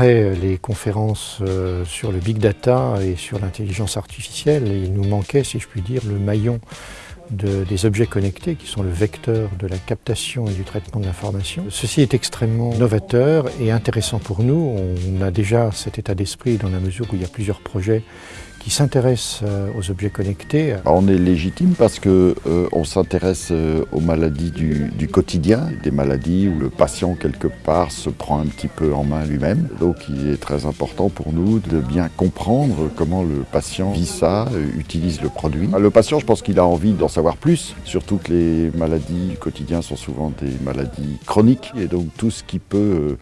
Après les conférences euh, sur le big data et sur l'intelligence artificielle, il nous manquait, si je puis dire, le maillon des objets connectés qui sont le vecteur de la captation et du traitement de l'information. Ceci est extrêmement novateur et intéressant pour nous. On a déjà cet état d'esprit dans la mesure où il y a plusieurs projets qui s'intéressent euh, aux objets connectés. On est légitime parce qu'on euh, s'intéresse euh, aux maladies du, du, quotidien, des maladies où le patient quelque part se prend un petit peu en main lui-même. Donc il est très important pour nous de bien comprendre comment le patient vit ça, utilise le produit. Le patient, je pense qu'il a envie d'en savoir plus, surtout que les maladies du quotidien sont souvent des maladies chroniques et donc tout ce qui peut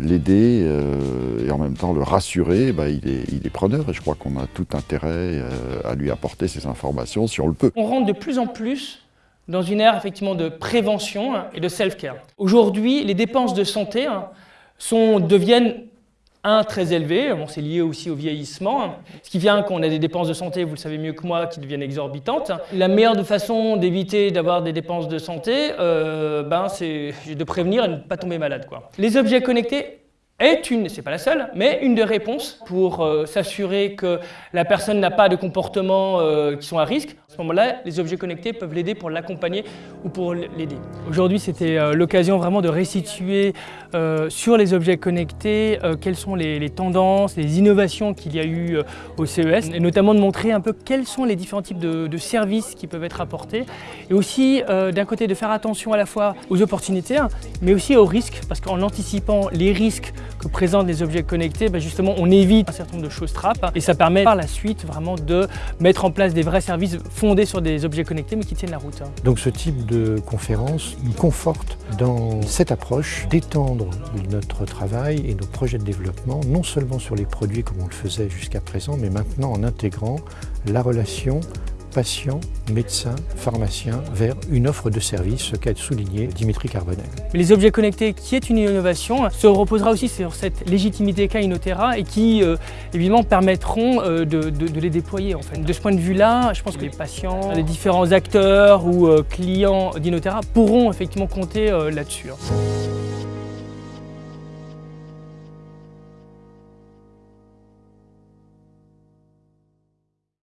l'aider et en même temps le rassurer, il, est, il, est, preneur et je crois qu'on a tout intérêt euh, à lui apporter ces informations si on le peut. On rentre de plus en plus dans une ère effectivement de prévention et de self-care. Aujourd'hui, les dépenses de santé hein, sont, deviennent un, très élevées, bon, c'est lié aussi au vieillissement, ce qui vient qu'on a des dépenses de santé, vous le savez mieux que moi, qui deviennent exorbitantes. La meilleure façon d'éviter d'avoir des dépenses de santé, euh, ben, c'est de prévenir et de ne pas tomber malade. Quoi. Les objets connectés est une, c'est pas la seule, mais une des réponses pour euh, s'assurer que la personne n'a pas de comportements euh, qui sont à risque. À ce moment-là, les objets connectés peuvent l'aider pour l'accompagner ou pour l'aider. Aujourd'hui, c'était euh, l'occasion vraiment de restituer sur les objets connectés quelles sont les, tendances, les innovations qu'il y a eu au CES, et notamment de montrer un peu quels sont les différents types de, de services qui peuvent être apportés, et aussi d'un côté de faire attention à la fois aux opportunités, mais aussi aux risques, parce qu'en anticipant les risques que présentent les objets connectés, bah, justement on évite un certain nombre de choses trappes et ça permet par la suite vraiment de mettre en place des vrais services fondés sur des objets connectés mais qui tiennent la route. Donc ce type de conférence nous conforte dans cette approche d'étendre notre travail et nos projets de développement, non seulement sur les produits comme on le faisait jusqu'à présent, mais maintenant en intégrant la relation patients, médecins, pharmaciens vers une offre de service, ce qu'a souligné Dimitri Carbonel. Les objets connectés, qui est une innovation, se reposera aussi sur cette légitimité qu'a Inotera et qui, euh, évidemment, permettront euh, de, les déployer. De ce point de vue-là, je pense que les patients, les différents acteurs ou euh, clients d'Inotera pourront effectivement compter là-dessus. Hein.